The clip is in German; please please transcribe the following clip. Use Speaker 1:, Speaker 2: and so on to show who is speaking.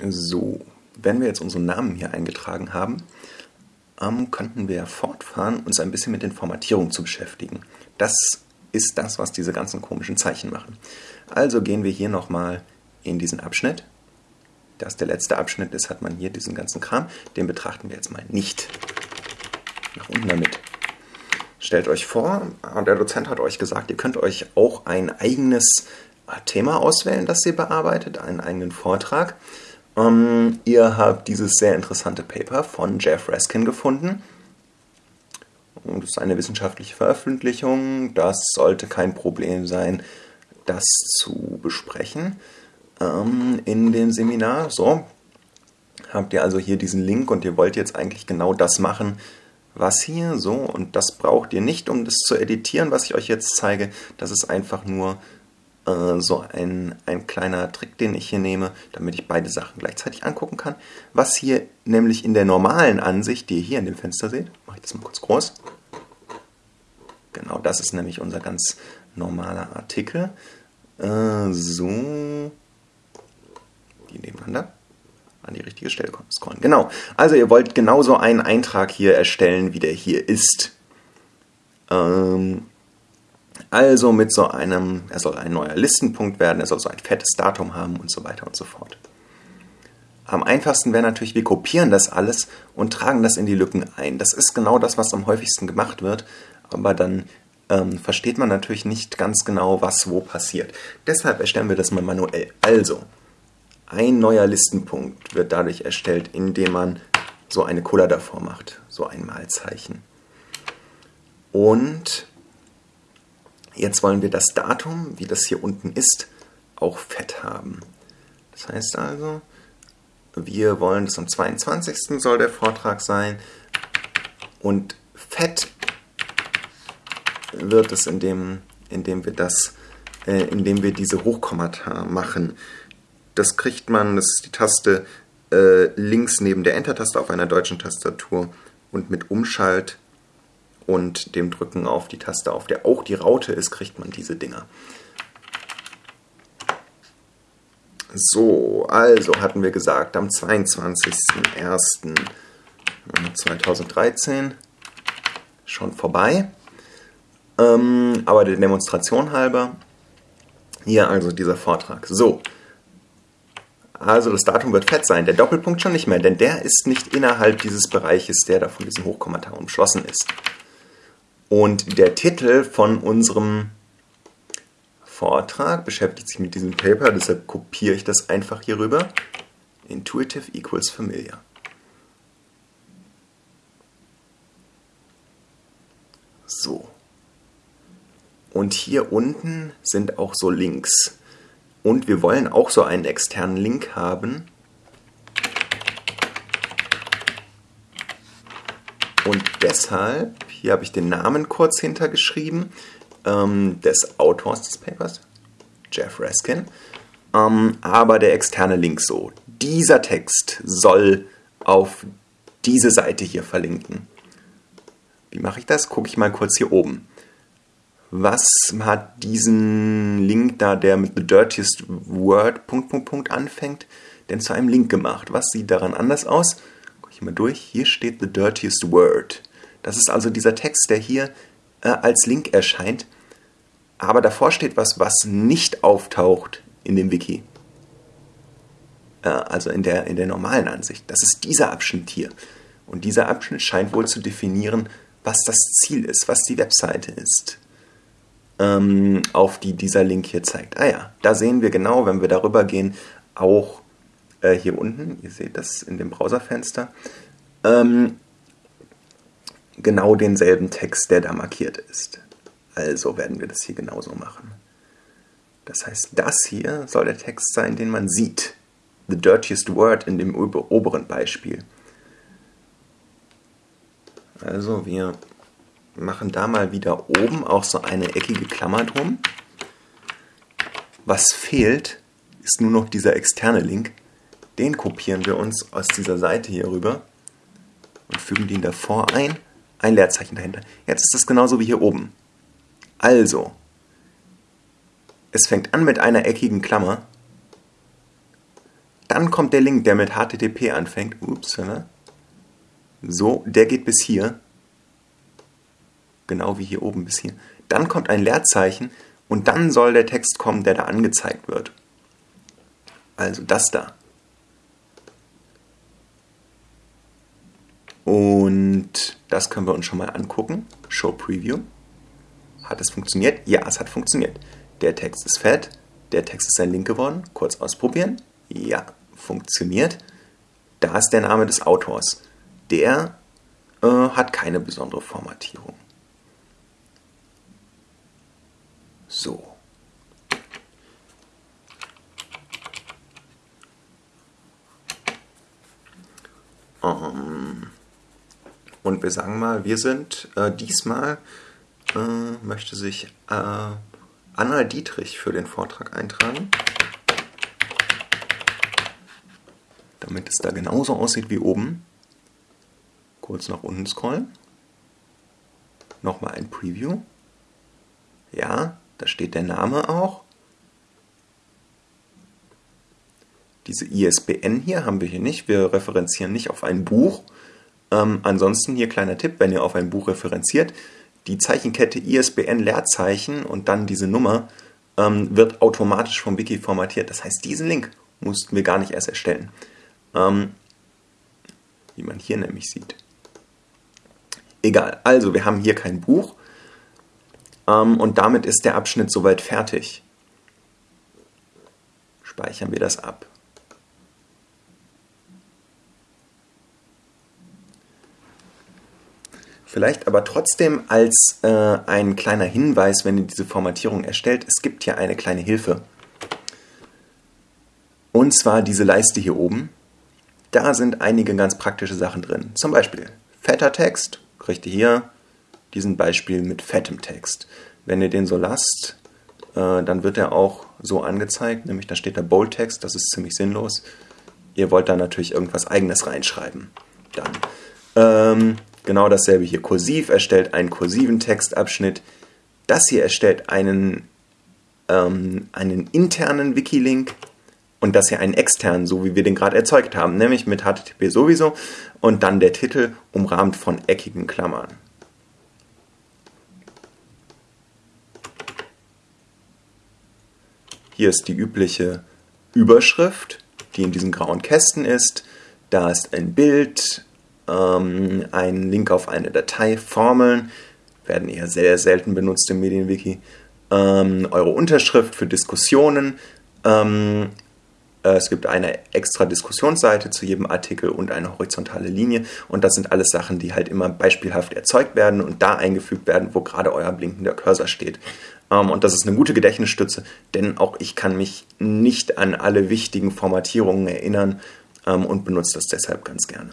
Speaker 1: So, wenn wir jetzt unseren Namen hier eingetragen haben, ähm, könnten wir fortfahren, uns ein bisschen mit den Formatierungen zu beschäftigen. Das ist das, was diese ganzen komischen Zeichen machen. Also gehen wir hier nochmal in diesen Abschnitt. Das der letzte Abschnitt ist, hat man hier diesen ganzen Kram. Den betrachten wir jetzt mal nicht. Nach unten damit. Stellt euch vor, der Dozent hat euch gesagt, ihr könnt euch auch ein eigenes Thema auswählen, das ihr bearbeitet, einen eigenen Vortrag. Ähm, ihr habt dieses sehr interessante Paper von Jeff Raskin gefunden. Und es ist eine wissenschaftliche Veröffentlichung. Das sollte kein Problem sein, das zu besprechen ähm, in dem Seminar. So, habt ihr also hier diesen Link und ihr wollt jetzt eigentlich genau das machen, was hier so. Und das braucht ihr nicht, um das zu editieren, was ich euch jetzt zeige. Das ist einfach nur äh, so ein, ein kleiner Trick, den ich hier nehme, damit ich beide Sachen gleichzeitig angucken kann. Was hier nämlich in der normalen Ansicht, die ihr hier in dem Fenster seht, mache ich das mal kurz groß. Genau, das ist nämlich unser ganz normaler Artikel. Äh, so, die nebeneinander an die richtige Stelle scrollen. Genau. Also ihr wollt genauso einen Eintrag hier erstellen, wie der hier ist. Ähm, also mit so einem, er soll ein neuer Listenpunkt werden, er soll so ein fettes Datum haben und so weiter und so fort. Am einfachsten wäre natürlich, wir kopieren das alles und tragen das in die Lücken ein. Das ist genau das, was am häufigsten gemacht wird, aber dann ähm, versteht man natürlich nicht ganz genau, was wo passiert. Deshalb erstellen wir das mal manuell. Also, ein neuer Listenpunkt wird dadurch erstellt, indem man so eine Cola davor macht, so ein Malzeichen. Und Jetzt wollen wir das Datum, wie das hier unten ist, auch fett haben. Das heißt also, wir wollen das am 22. soll der Vortrag sein und fett wird es, indem, indem wir das, äh, indem wir diese Hochkommata machen. Das kriegt man, das ist die Taste äh, links neben der Enter-Taste auf einer deutschen Tastatur und mit Umschalt und dem Drücken auf die Taste, auf der auch die Raute ist, kriegt man diese Dinger. So, also hatten wir gesagt, am 22.01.2013 schon vorbei. Ähm, aber der Demonstration halber, hier also dieser Vortrag. So, also das Datum wird fett sein, der Doppelpunkt schon nicht mehr, denn der ist nicht innerhalb dieses Bereiches, der da von diesem Hochkommentar umschlossen ist. Und der Titel von unserem Vortrag beschäftigt sich mit diesem Paper, deshalb kopiere ich das einfach hier rüber. Intuitive equals familiar. So. Und hier unten sind auch so Links. Und wir wollen auch so einen externen Link haben. Und deshalb hier habe ich den Namen kurz hintergeschrieben ähm, des Autors des Papers, Jeff Raskin. Ähm, aber der externe Link so. Dieser Text soll auf diese Seite hier verlinken. Wie mache ich das? Gucke ich mal kurz hier oben. Was hat diesen Link da, der mit The Dirtiest Word Punkt, Punkt, Punkt anfängt, denn zu einem Link gemacht? Was sieht daran anders aus? Gucke ich mal durch. Hier steht The Dirtiest Word. Das ist also dieser Text, der hier äh, als Link erscheint. Aber davor steht was, was nicht auftaucht in dem Wiki. Äh, also in der, in der normalen Ansicht. Das ist dieser Abschnitt hier. Und dieser Abschnitt scheint wohl zu definieren, was das Ziel ist, was die Webseite ist, ähm, auf die dieser Link hier zeigt. Ah ja, da sehen wir genau, wenn wir darüber gehen, auch äh, hier unten, ihr seht das in dem Browserfenster, ähm, genau denselben Text, der da markiert ist. Also werden wir das hier genauso machen. Das heißt, das hier soll der Text sein, den man sieht. The dirtiest word in dem oberen Beispiel. Also wir machen da mal wieder oben auch so eine eckige Klammer drum. Was fehlt, ist nur noch dieser externe Link. Den kopieren wir uns aus dieser Seite hier rüber und fügen den davor ein ein Leerzeichen dahinter. Jetzt ist es genauso wie hier oben. Also, es fängt an mit einer eckigen Klammer, dann kommt der Link, der mit HTTP anfängt. Ups, ne? So, der geht bis hier. Genau wie hier oben bis hier. Dann kommt ein Leerzeichen und dann soll der Text kommen, der da angezeigt wird. Also das da. Und das können wir uns schon mal angucken. Show Preview. Hat es funktioniert? Ja, es hat funktioniert. Der Text ist fett. Der Text ist ein Link geworden. Kurz ausprobieren. Ja, funktioniert. Da ist der Name des Autors. Der äh, hat keine besondere Formatierung. So. Ähm, und wir sagen mal, wir sind äh, diesmal, äh, möchte sich äh, Anna Dietrich für den Vortrag eintragen. Damit es da genauso aussieht wie oben. Kurz nach unten scrollen. Nochmal ein Preview. Ja, da steht der Name auch. Diese ISBN hier haben wir hier nicht. Wir referenzieren nicht auf ein Buch. Ähm, ansonsten hier kleiner Tipp, wenn ihr auf ein Buch referenziert, die Zeichenkette ISBN Leerzeichen und dann diese Nummer ähm, wird automatisch vom Wiki formatiert. Das heißt, diesen Link mussten wir gar nicht erst erstellen. Ähm, wie man hier nämlich sieht. Egal, also wir haben hier kein Buch ähm, und damit ist der Abschnitt soweit fertig. Speichern wir das ab. Vielleicht aber trotzdem als äh, ein kleiner Hinweis, wenn ihr diese Formatierung erstellt, es gibt hier eine kleine Hilfe. Und zwar diese Leiste hier oben. Da sind einige ganz praktische Sachen drin. Zum Beispiel fetter Text, kriegt ihr hier diesen Beispiel mit fettem Text. Wenn ihr den so lasst, äh, dann wird er auch so angezeigt, nämlich da steht der Bold Text, das ist ziemlich sinnlos. Ihr wollt da natürlich irgendwas eigenes reinschreiben. Dann ähm, Genau dasselbe hier. Kursiv erstellt einen kursiven Textabschnitt. Das hier erstellt einen, ähm, einen internen Wikilink und das hier einen externen, so wie wir den gerade erzeugt haben, nämlich mit HTTP sowieso und dann der Titel umrahmt von eckigen Klammern. Hier ist die übliche Überschrift, die in diesem grauen Kästen ist. Da ist ein Bild, ähm, einen Link auf eine Datei, Formeln, werden eher sehr selten benutzt im Medienwiki, ähm, eure Unterschrift für Diskussionen, ähm, äh, es gibt eine extra Diskussionsseite zu jedem Artikel und eine horizontale Linie. Und das sind alles Sachen, die halt immer beispielhaft erzeugt werden und da eingefügt werden, wo gerade euer blinkender Cursor steht. Ähm, und das ist eine gute Gedächtnisstütze, denn auch ich kann mich nicht an alle wichtigen Formatierungen erinnern ähm, und benutze das deshalb ganz gerne.